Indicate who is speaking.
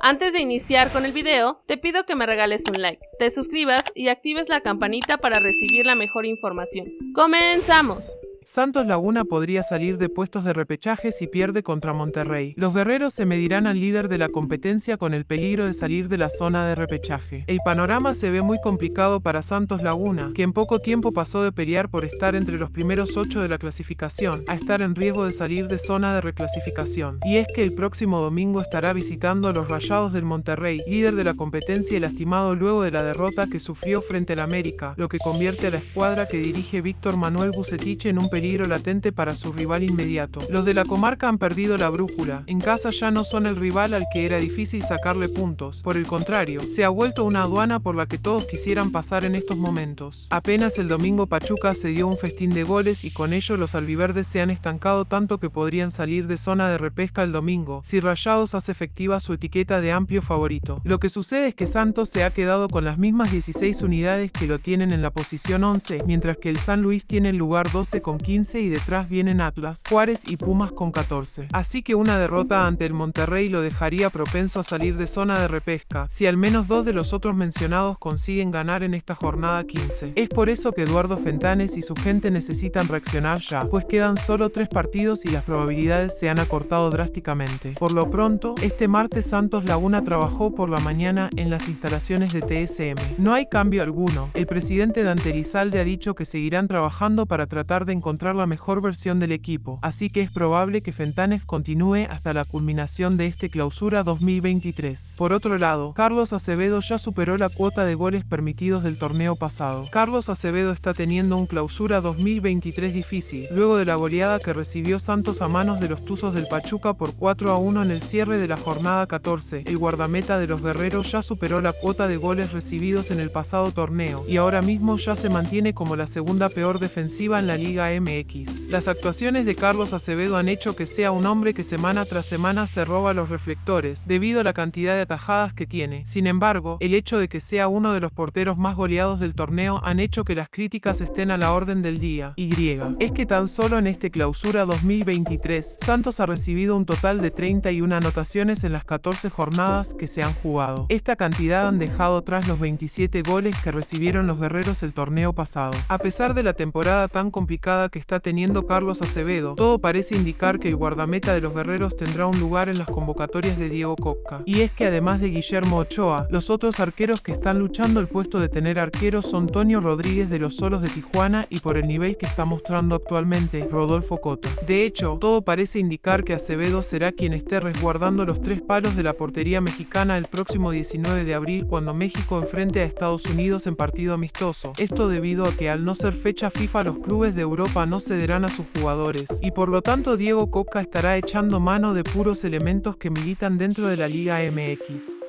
Speaker 1: Antes de iniciar con el video, te pido que me regales un like, te suscribas y actives la campanita para recibir la mejor información. ¡Comenzamos!
Speaker 2: Santos Laguna podría salir de puestos de repechaje si pierde contra Monterrey. Los guerreros se medirán al líder de la competencia con el peligro de salir de la zona de repechaje. El panorama se ve muy complicado para Santos Laguna, que en poco tiempo pasó de pelear por estar entre los primeros ocho de la clasificación a estar en riesgo de salir de zona de reclasificación. Y es que el próximo domingo estará visitando a los Rayados del Monterrey, líder de la competencia y lastimado luego de la derrota que sufrió frente al América, lo que convierte a la escuadra que dirige Víctor Manuel Bucetich en un peligro latente para su rival inmediato. Los de la comarca han perdido la brújula. En casa ya no son el rival al que era difícil sacarle puntos. Por el contrario, se ha vuelto una aduana por la que todos quisieran pasar en estos momentos. Apenas el domingo Pachuca se dio un festín de goles y con ello los albiverdes se han estancado tanto que podrían salir de zona de repesca el domingo si Rayados hace efectiva su etiqueta de amplio favorito. Lo que sucede es que Santos se ha quedado con las mismas 16 unidades que lo tienen en la posición 11, mientras que el San Luis tiene el lugar 12 con 15 y detrás vienen Atlas, Juárez y Pumas con 14. Así que una derrota ante el Monterrey lo dejaría propenso a salir de zona de repesca, si al menos dos de los otros mencionados consiguen ganar en esta jornada 15. Es por eso que Eduardo Fentanes y su gente necesitan reaccionar ya, pues quedan solo tres partidos y las probabilidades se han acortado drásticamente. Por lo pronto, este martes Santos Laguna trabajó por la mañana en las instalaciones de TSM. No hay cambio alguno. El presidente Dante Elizalde ha dicho que seguirán trabajando para tratar de encontrar la mejor versión del equipo, así que es probable que Fentanes continúe hasta la culminación de este clausura 2023. Por otro lado, Carlos Acevedo ya superó la cuota de goles permitidos del torneo pasado. Carlos Acevedo está teniendo un clausura 2023 difícil, luego de la goleada que recibió Santos a manos de los Tuzos del Pachuca por 4 a 1 en el cierre de la jornada 14. El guardameta de los guerreros ya superó la cuota de goles recibidos en el pasado torneo, y ahora mismo ya se mantiene como la segunda peor defensiva en la Liga MX. Las actuaciones de Carlos Acevedo han hecho que sea un hombre que semana tras semana se roba los reflectores, debido a la cantidad de atajadas que tiene. Sin embargo, el hecho de que sea uno de los porteros más goleados del torneo han hecho que las críticas estén a la orden del día. Y es que tan solo en este clausura 2023, Santos ha recibido un total de 31 anotaciones en las 14 jornadas que se han jugado. Esta cantidad han dejado tras los 27 goles que recibieron los guerreros el torneo pasado. A pesar de la temporada tan complicada que está teniendo Carlos Acevedo, todo parece indicar que el guardameta de los guerreros tendrá un lugar en las convocatorias de Diego Coca. Y es que además de Guillermo Ochoa, los otros arqueros que están luchando el puesto de tener arqueros son Tonio Rodríguez de los Solos de Tijuana y por el nivel que está mostrando actualmente, Rodolfo Cota. De hecho, todo parece indicar que Acevedo será quien esté resguardando los tres palos de la portería mexicana el próximo 19 de abril cuando México enfrente a Estados Unidos en partido amistoso. Esto debido a que al no ser fecha FIFA los clubes de Europa no cederán a sus jugadores, y por lo tanto Diego Coca estará echando mano de puros elementos que militan dentro de la Liga MX.